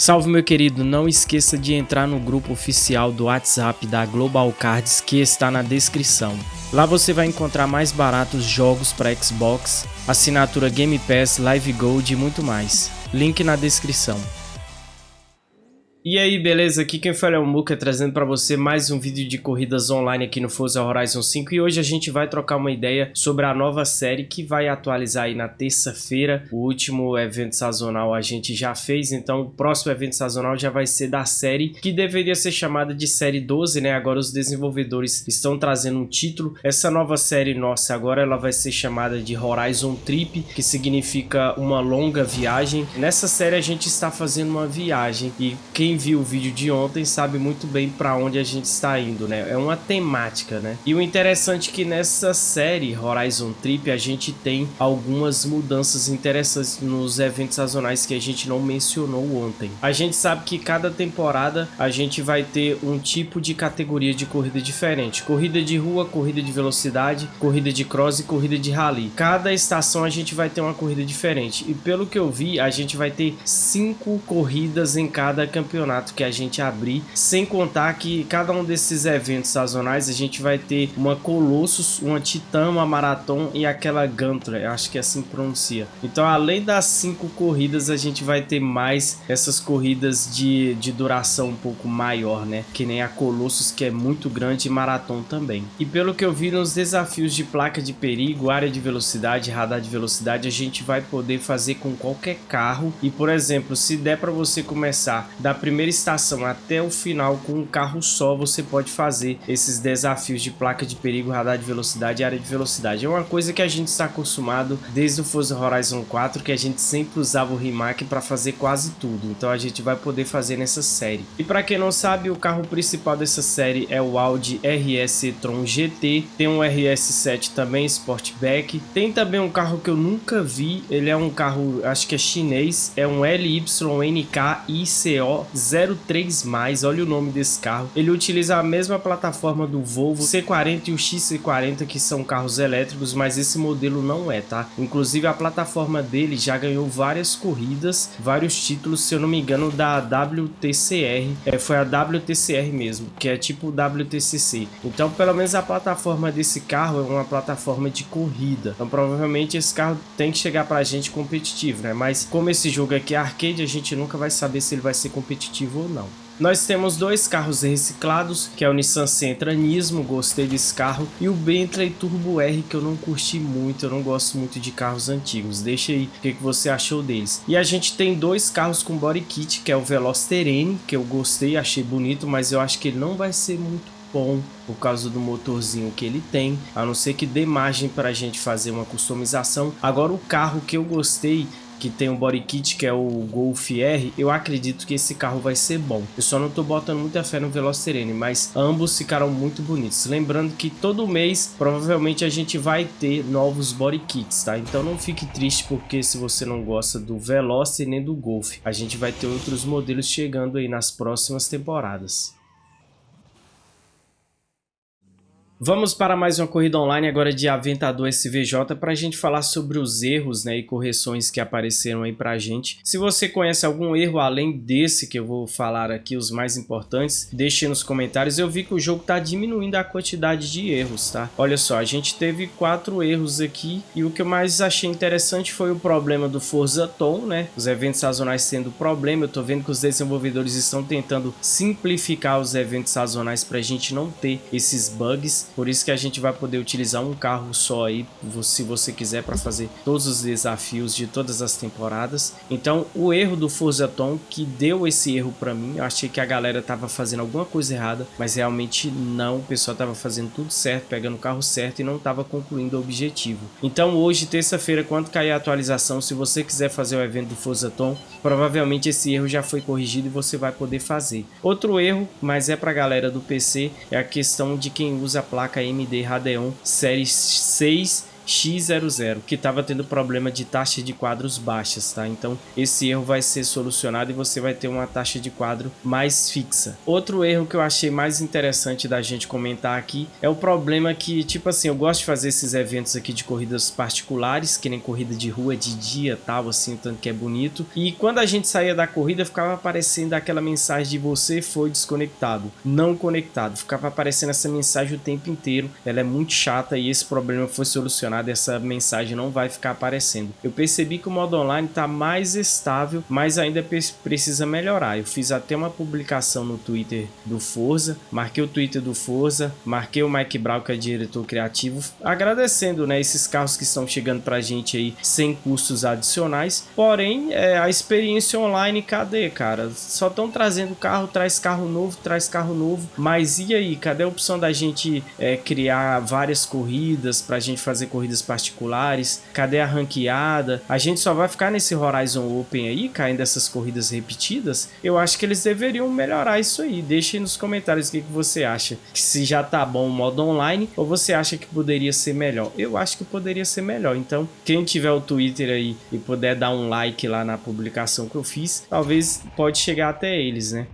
Salve meu querido, não esqueça de entrar no grupo oficial do WhatsApp da Global Cards que está na descrição. Lá você vai encontrar mais baratos jogos para Xbox, assinatura Game Pass, Live Gold e muito mais. Link na descrição. E aí, beleza? Aqui quem fala é o Muka, trazendo para você mais um vídeo de corridas online aqui no Forza Horizon 5 e hoje a gente vai trocar uma ideia sobre a nova série que vai atualizar aí na terça-feira. O último evento sazonal a gente já fez, então o próximo evento sazonal já vai ser da série que deveria ser chamada de série 12, né? Agora os desenvolvedores estão trazendo um título. Essa nova série nossa agora ela vai ser chamada de Horizon Trip, que significa uma longa viagem. Nessa série a gente está fazendo uma viagem e quem quem viu o vídeo de ontem sabe muito bem para onde a gente está indo, né? É uma temática, né? E o interessante é que nessa série Horizon Trip a gente tem algumas mudanças interessantes nos eventos sazonais que a gente não mencionou ontem. A gente sabe que cada temporada a gente vai ter um tipo de categoria de corrida diferente. Corrida de rua, corrida de velocidade, corrida de cross e corrida de rally. Cada estação a gente vai ter uma corrida diferente. E pelo que eu vi, a gente vai ter cinco corridas em cada campeonato campeonato que a gente abrir, sem contar que cada um desses eventos sazonais a gente vai ter uma Colossus, uma Titã, uma Marathon e aquela Gunter, acho que assim pronuncia. Então além das cinco corridas a gente vai ter mais essas corridas de, de duração um pouco maior, né? Que nem a Colossus que é muito grande e Marathon também. E pelo que eu vi nos desafios de placa de perigo, área de velocidade, radar de velocidade, a gente vai poder fazer com qualquer carro e por exemplo, se der para você começar da primeira estação até o final com um carro só você pode fazer esses desafios de placa de perigo, radar de velocidade e área de velocidade. É uma coisa que a gente está acostumado desde o Forza Horizon 4 que a gente sempre usava o Rimac para fazer quase tudo. Então a gente vai poder fazer nessa série. E para quem não sabe, o carro principal dessa série é o Audi RS e-tron GT. Tem um RS7 também, Sportback. Tem também um carro que eu nunca vi. Ele é um carro, acho que é chinês. É um LYNK ICO 03+, olha o nome desse carro. Ele utiliza a mesma plataforma do Volvo C40 e o XC40, que são carros elétricos, mas esse modelo não é, tá? Inclusive a plataforma dele já ganhou várias corridas, vários títulos, se eu não me engano, da WTCR. É, foi a WTCR mesmo, que é tipo WTCC. Então, pelo menos a plataforma desse carro é uma plataforma de corrida. Então, provavelmente esse carro tem que chegar pra gente competitivo, né? Mas como esse jogo aqui é arcade, a gente nunca vai saber se ele vai ser competitivo competitivo ou não. Nós temos dois carros reciclados, que é o Nissan Sentra Nismo, gostei desse carro, e o Bentley Turbo R, que eu não curti muito, eu não gosto muito de carros antigos. Deixa aí o que, que você achou deles. E a gente tem dois carros com body kit, que é o Veloster N, que eu gostei, achei bonito, mas eu acho que ele não vai ser muito bom por causa do motorzinho que ele tem, a não ser que dê margem para a gente fazer uma customização. Agora o carro que eu gostei que tem um body kit que é o Golf R, eu acredito que esse carro vai ser bom. Eu só não tô botando muita fé no Veloster N, mas ambos ficaram muito bonitos. Lembrando que todo mês, provavelmente a gente vai ter novos body kits, tá? Então não fique triste porque se você não gosta do Veloster nem do Golf, a gente vai ter outros modelos chegando aí nas próximas temporadas. Vamos para mais uma corrida online agora de Aventador SVJ para a gente falar sobre os erros né, e correções que apareceram aí para a gente. Se você conhece algum erro além desse que eu vou falar aqui, os mais importantes, deixe nos comentários. Eu vi que o jogo está diminuindo a quantidade de erros, tá? Olha só, a gente teve quatro erros aqui e o que eu mais achei interessante foi o problema do Forza Tom, né? Os eventos sazonais sendo problema, eu tô vendo que os desenvolvedores estão tentando simplificar os eventos sazonais para a gente não ter esses bugs por isso que a gente vai poder utilizar um carro só aí, se você quiser, para fazer todos os desafios de todas as temporadas. Então, o erro do Forza Tom, que deu esse erro para mim, eu achei que a galera tava fazendo alguma coisa errada, mas realmente não, o pessoal tava fazendo tudo certo, pegando o carro certo e não tava concluindo o objetivo. Então, hoje, terça-feira, quando cair a atualização, se você quiser fazer o evento do Forza Tom, provavelmente esse erro já foi corrigido e você vai poder fazer. Outro erro, mas é para a galera do PC, é a questão de quem usa a AMD Radeon Série 6 X00, que estava tendo problema de taxa de quadros baixas, tá? Então esse erro vai ser solucionado e você vai ter uma taxa de quadro mais fixa. Outro erro que eu achei mais interessante da gente comentar aqui é o problema que, tipo assim, eu gosto de fazer esses eventos aqui de corridas particulares, que nem corrida de rua de dia tal, assim, tanto que é bonito. E quando a gente saía da corrida, ficava aparecendo aquela mensagem de você foi desconectado, não conectado. Ficava aparecendo essa mensagem o tempo inteiro. Ela é muito chata e esse problema foi solucionado. Essa mensagem não vai ficar aparecendo. Eu percebi que o modo online está mais estável, mas ainda precisa melhorar. Eu fiz até uma publicação no Twitter do Forza, marquei o Twitter do Forza, marquei o Mike Brown, que é diretor criativo, agradecendo né, esses carros que estão chegando para a gente aí sem custos adicionais. Porém, é, a experiência online, cadê, cara? Só estão trazendo carro, traz carro novo, traz carro novo, mas e aí? Cadê a opção da gente é, criar várias corridas, para a gente fazer corridas particulares? Cadê a ranqueada? A gente só vai ficar nesse Horizon Open aí, caindo essas corridas repetidas? Eu acho que eles deveriam melhorar isso aí. Deixe nos comentários o que, que você acha. Se já tá bom o modo online ou você acha que poderia ser melhor? Eu acho que poderia ser melhor. Então, quem tiver o Twitter aí e puder dar um like lá na publicação que eu fiz, talvez pode chegar até eles, né?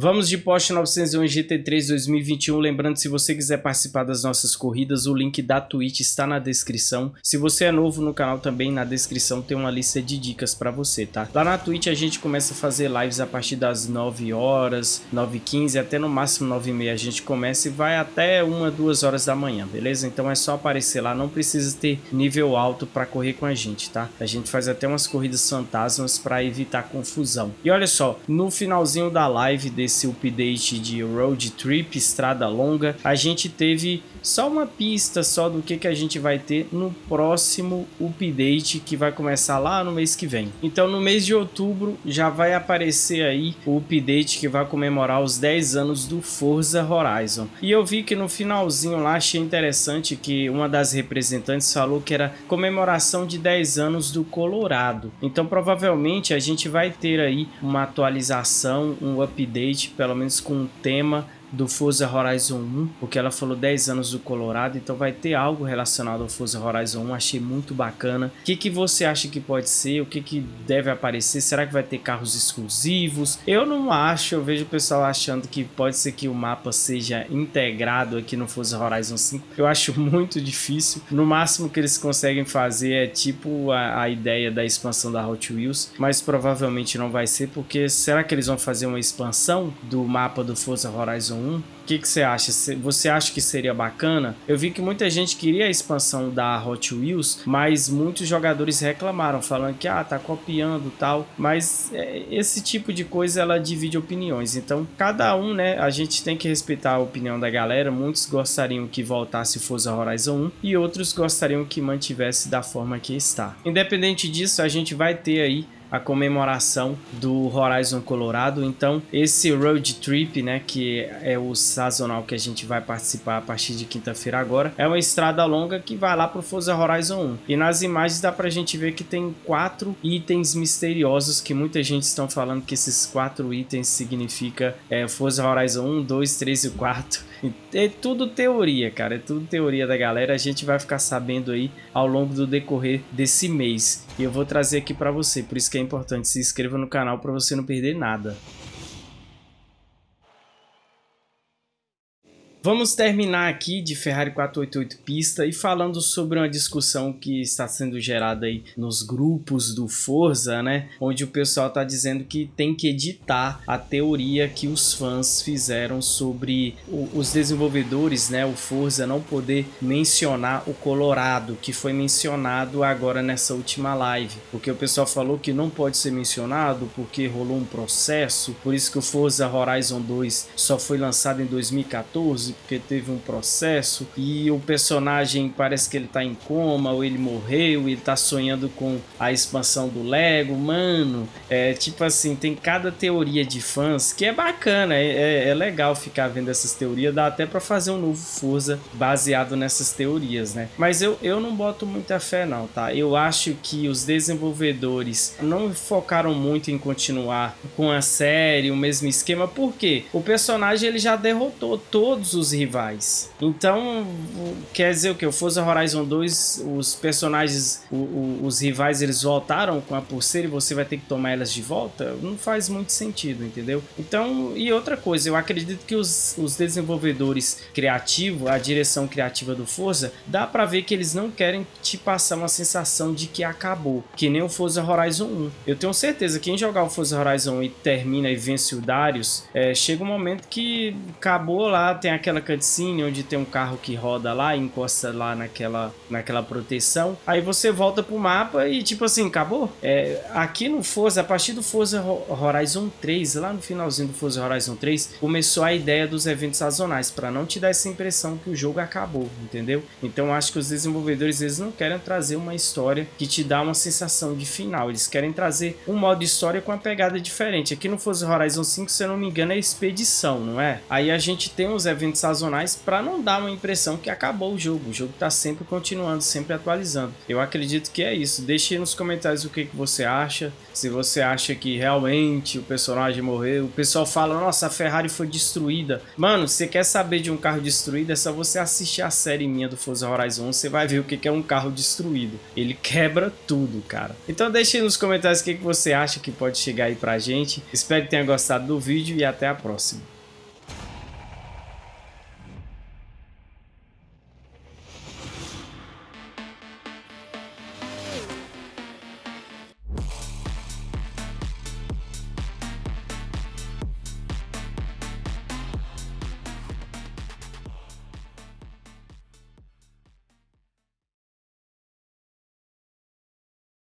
Vamos de Porsche 911 GT3 2021, lembrando se você quiser participar das nossas corridas, o link da Twitch está na descrição. Se você é novo no canal também, na descrição tem uma lista de dicas para você, tá? Lá na Twitch a gente começa a fazer lives a partir das 9 horas, 9 15 até no máximo 9 e meia a gente começa e vai até 1, 2 horas da manhã, beleza? Então é só aparecer lá, não precisa ter nível alto para correr com a gente, tá? A gente faz até umas corridas fantasmas para evitar confusão. E olha só, no finalzinho da live esse update de Road Trip, Estrada Longa, a gente teve só uma pista só do que, que a gente vai ter no próximo update que vai começar lá no mês que vem. Então no mês de outubro já vai aparecer aí o update que vai comemorar os 10 anos do Forza Horizon. E eu vi que no finalzinho lá achei interessante que uma das representantes falou que era comemoração de 10 anos do Colorado. Então provavelmente a gente vai ter aí uma atualização, um update, pelo menos com um tema do Forza Horizon 1, porque ela falou 10 anos do Colorado, então vai ter algo relacionado ao Forza Horizon 1, achei muito bacana. O que, que você acha que pode ser? O que, que deve aparecer? Será que vai ter carros exclusivos? Eu não acho, eu vejo o pessoal achando que pode ser que o mapa seja integrado aqui no Forza Horizon 5. Eu acho muito difícil. No máximo que eles conseguem fazer é tipo a, a ideia da expansão da Hot Wheels, mas provavelmente não vai ser, porque será que eles vão fazer uma expansão do mapa do Forza Horizon 1 que, que você acha? Você acha que seria bacana? Eu vi que muita gente queria a expansão da Hot Wheels, mas muitos jogadores reclamaram, falando que ah, tá copiando tal. Mas é, esse tipo de coisa ela divide opiniões. Então, cada um, né? A gente tem que respeitar a opinião da galera. Muitos gostariam que voltasse Forza Horizon 1 e outros gostariam que mantivesse da forma que está. Independente disso, a gente vai ter aí a comemoração do Horizon Colorado. Então, esse road trip, né, que é o sazonal que a gente vai participar a partir de quinta-feira agora, é uma estrada longa que vai lá para o Forza Horizon 1. E nas imagens dá para a gente ver que tem quatro itens misteriosos que muita gente estão falando que esses quatro itens significa é, Forza Horizon 1, 2, 3 e 4. É tudo teoria, cara, é tudo teoria da galera. A gente vai ficar sabendo aí ao longo do decorrer desse mês. E eu vou trazer aqui para você, por isso que é importante se inscreva no canal para você não perder nada. Vamos terminar aqui de Ferrari 488 pista e falando sobre uma discussão que está sendo gerada aí nos grupos do Forza, né? Onde o pessoal está dizendo que tem que editar a teoria que os fãs fizeram sobre o, os desenvolvedores, né? O Forza não poder mencionar o Colorado, que foi mencionado agora nessa última live. Porque o pessoal falou que não pode ser mencionado porque rolou um processo, por isso que o Forza Horizon 2 só foi lançado em 2014 porque teve um processo e o personagem parece que ele tá em coma, ou ele morreu, ele tá sonhando com a expansão do Lego. Mano, é tipo assim, tem cada teoria de fãs que é bacana, é, é, é legal ficar vendo essas teorias, dá até para fazer um novo Forza baseado nessas teorias, né? Mas eu, eu não boto muita fé não, tá? Eu acho que os desenvolvedores não focaram muito em continuar com a série, o mesmo esquema, porque o personagem ele já derrotou todos os rivais. Então, quer dizer o que? O Forza Horizon 2, os personagens, o, o, os rivais, eles voltaram com a pulseira e você vai ter que tomar elas de volta? Não faz muito sentido, entendeu? Então, e outra coisa, eu acredito que os, os desenvolvedores criativos, a direção criativa do Forza, dá pra ver que eles não querem te passar uma sensação de que acabou, que nem o Forza Horizon 1. Eu tenho certeza que quem jogar o Forza Horizon e termina e vence o Darius, é, chega um momento que acabou lá, tem aquela cutscene onde tem um carro que roda lá, encosta lá naquela, naquela proteção, aí você volta pro mapa e tipo assim, acabou. É, aqui no Forza, a partir do Forza Horizon 3, lá no finalzinho do Forza Horizon 3, começou a ideia dos eventos sazonais, para não te dar essa impressão que o jogo acabou, entendeu? Então acho que os desenvolvedores eles não querem trazer uma história que te dá uma sensação de final, eles querem trazer um modo de história com uma pegada diferente. Aqui no Forza Horizon 5, se eu não me engano, é expedição, não é? Aí a gente tem os eventos sazonais para não dar uma impressão que acabou o jogo. O jogo está sempre continuando, sempre atualizando. Eu acredito que é isso. Deixe nos comentários o que, que você acha. Se você acha que realmente o personagem morreu. O pessoal fala, nossa, a Ferrari foi destruída. Mano, você quer saber de um carro destruído? É só você assistir a série minha do Forza Horizon. Você vai ver o que é um carro destruído. Ele quebra tudo, cara. Então deixe nos comentários o que, que você acha que pode chegar aí pra gente. Espero que tenha gostado do vídeo e até a próxima.